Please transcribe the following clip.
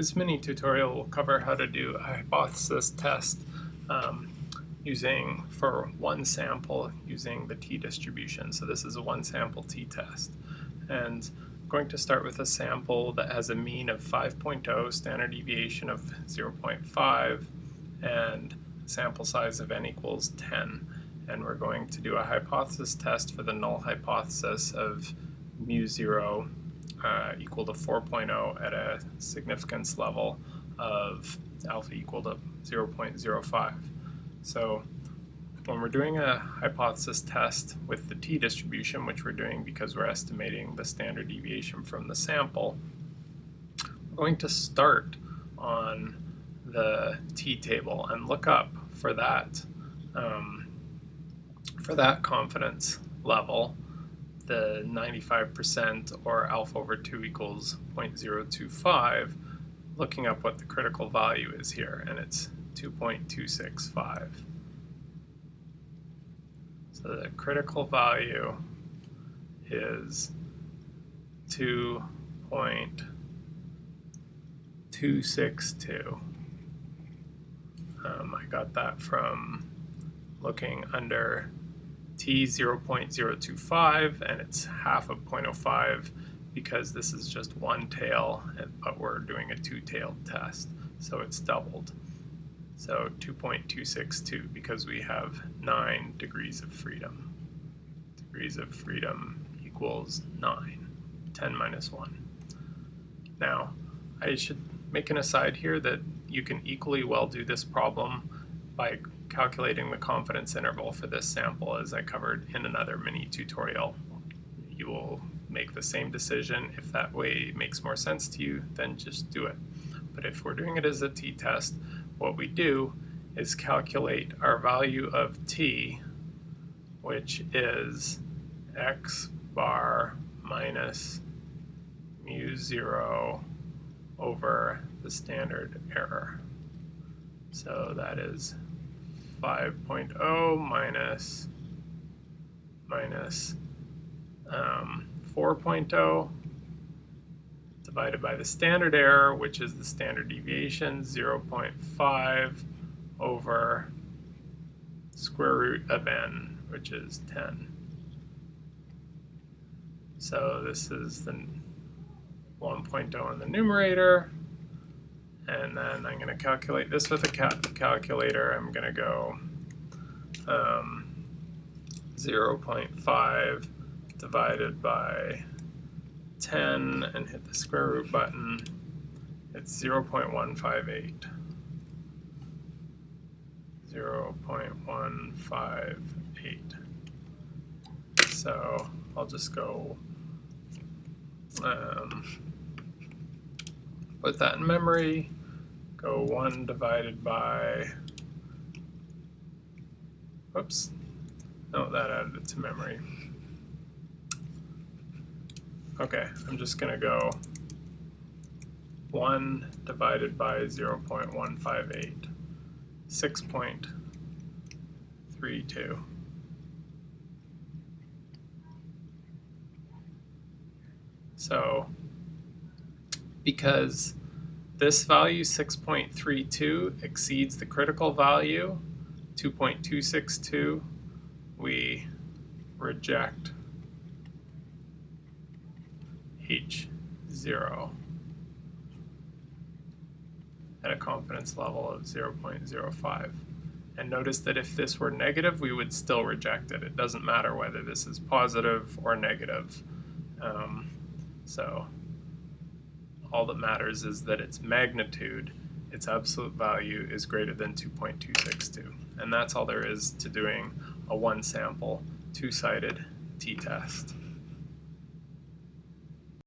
This mini tutorial will cover how to do a hypothesis test um, using for one sample using the t-distribution. So this is a one sample t-test. And I'm going to start with a sample that has a mean of 5.0, standard deviation of 0.5, and sample size of n equals 10. And we're going to do a hypothesis test for the null hypothesis of mu 0 uh, equal to 4.0 at a significance level of alpha equal to 0.05. So when we're doing a hypothesis test with the t-distribution, which we're doing because we're estimating the standard deviation from the sample, we're going to start on the t-table and look up for that um, for that confidence level the 95% or alpha over 2 equals 0.025, looking up what the critical value is here, and it's 2.265. So the critical value is 2.262. Um, I got that from looking under t 0.025 and it's half of 0.05 because this is just one tail but we're doing a two-tailed test so it's doubled. So 2.262 because we have 9 degrees of freedom. Degrees of freedom equals 9 10 minus 1 now I should make an aside here that you can equally well do this problem by calculating the confidence interval for this sample as I covered in another mini tutorial. You will make the same decision. If that way makes more sense to you, then just do it. But if we're doing it as a t-test, what we do is calculate our value of t, which is x bar minus mu 0 over the standard error. So that is 5.0 minus, minus um, 4.0 divided by the standard error, which is the standard deviation, 0.5 over square root of n, which is 10. So this is the 1.0 in the numerator, and then I'm going to calculate this with a cal calculator. I'm going to go um, 0.5 divided by 10 and hit the square root button. It's 0.158. 0.158. So I'll just go um, put that in memory go 1 divided by, whoops, no, that added it to memory. Okay, I'm just going to go 1 divided by 0 0.158, 6.32. So, because this value, 6.32, exceeds the critical value, 2.262. We reject H0 at a confidence level of 0.05. And notice that if this were negative, we would still reject it. It doesn't matter whether this is positive or negative. Um, so all that matters is that its magnitude, its absolute value, is greater than 2.262. And that's all there is to doing a one sample, two-sided t-test.